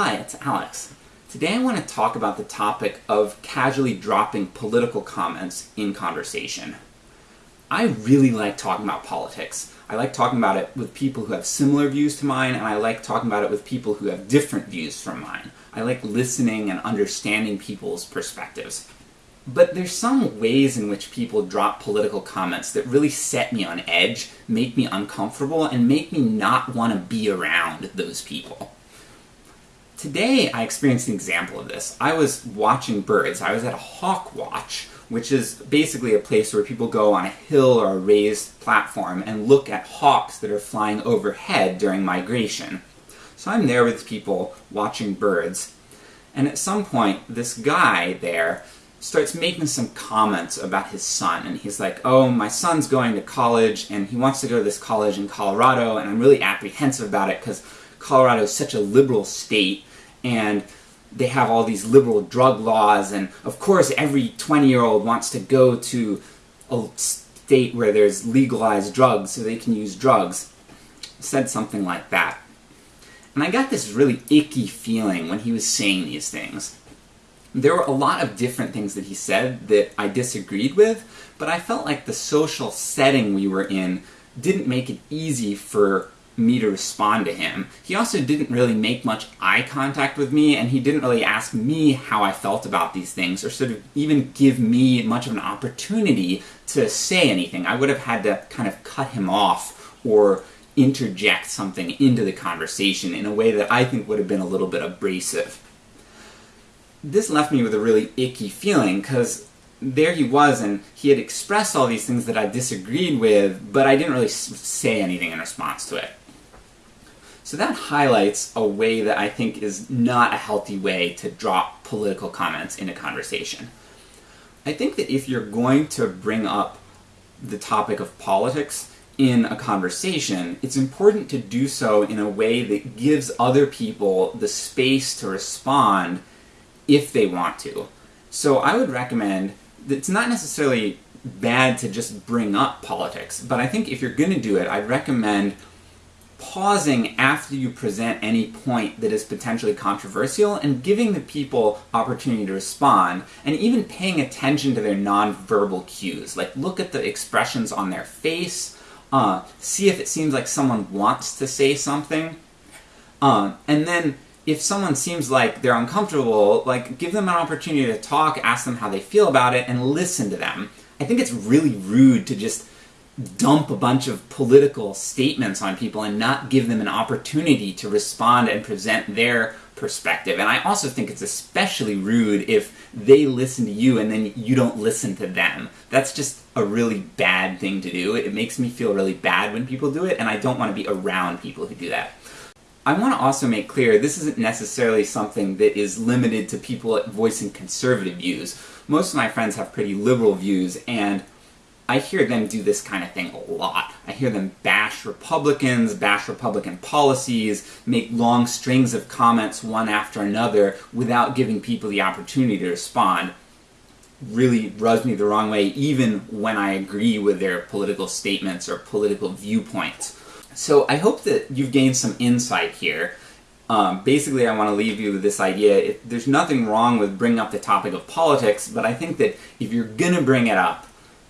Hi, it's Alex. Today I want to talk about the topic of casually dropping political comments in conversation. I really like talking about politics. I like talking about it with people who have similar views to mine, and I like talking about it with people who have different views from mine. I like listening and understanding people's perspectives. But there's some ways in which people drop political comments that really set me on edge, make me uncomfortable, and make me not want to be around those people. Today I experienced an example of this. I was watching birds. I was at a hawk watch, which is basically a place where people go on a hill or a raised platform and look at hawks that are flying overhead during migration. So I'm there with people watching birds, and at some point this guy there starts making some comments about his son, and he's like, oh, my son's going to college, and he wants to go to this college in Colorado, and I'm really apprehensive about it because Colorado is such a liberal state, and they have all these liberal drug laws, and of course every 20-year-old wants to go to a state where there's legalized drugs so they can use drugs. Said something like that. And I got this really icky feeling when he was saying these things there were a lot of different things that he said that I disagreed with, but I felt like the social setting we were in didn't make it easy for me to respond to him. He also didn't really make much eye contact with me, and he didn't really ask me how I felt about these things, or sort of even give me much of an opportunity to say anything. I would have had to kind of cut him off, or interject something into the conversation in a way that I think would have been a little bit abrasive this left me with a really icky feeling, because there he was, and he had expressed all these things that I disagreed with, but I didn't really say anything in response to it. So that highlights a way that I think is not a healthy way to drop political comments in a conversation. I think that if you're going to bring up the topic of politics in a conversation, it's important to do so in a way that gives other people the space to respond if they want to. So I would recommend, that it's not necessarily bad to just bring up politics, but I think if you're going to do it, I'd recommend pausing after you present any point that is potentially controversial and giving the people opportunity to respond, and even paying attention to their non-verbal cues. Like, look at the expressions on their face, uh, see if it seems like someone wants to say something, uh, and then if someone seems like they're uncomfortable, like, give them an opportunity to talk, ask them how they feel about it, and listen to them. I think it's really rude to just dump a bunch of political statements on people and not give them an opportunity to respond and present their perspective. And I also think it's especially rude if they listen to you and then you don't listen to them. That's just a really bad thing to do. It makes me feel really bad when people do it, and I don't want to be around people who do that. I want to also make clear this isn't necessarily something that is limited to people voicing conservative views. Most of my friends have pretty liberal views, and I hear them do this kind of thing a lot. I hear them bash Republicans, bash Republican policies, make long strings of comments one after another without giving people the opportunity to respond. Really rubs me the wrong way, even when I agree with their political statements or political viewpoints. So I hope that you've gained some insight here. Um, basically, I want to leave you with this idea. There's nothing wrong with bringing up the topic of politics, but I think that if you're gonna bring it up,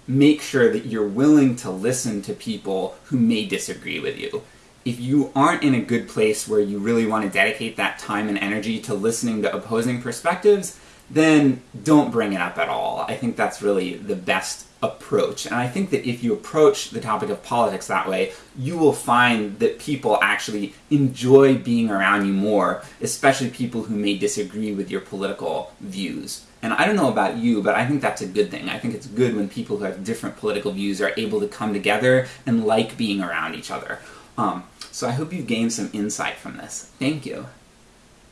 make sure that you're willing to listen to people who may disagree with you. If you aren't in a good place where you really want to dedicate that time and energy to listening to opposing perspectives, then don't bring it up at all. I think that's really the best approach. And I think that if you approach the topic of politics that way, you will find that people actually enjoy being around you more, especially people who may disagree with your political views. And I don't know about you, but I think that's a good thing. I think it's good when people who have different political views are able to come together and like being around each other. Um, so I hope you've gained some insight from this. Thank you.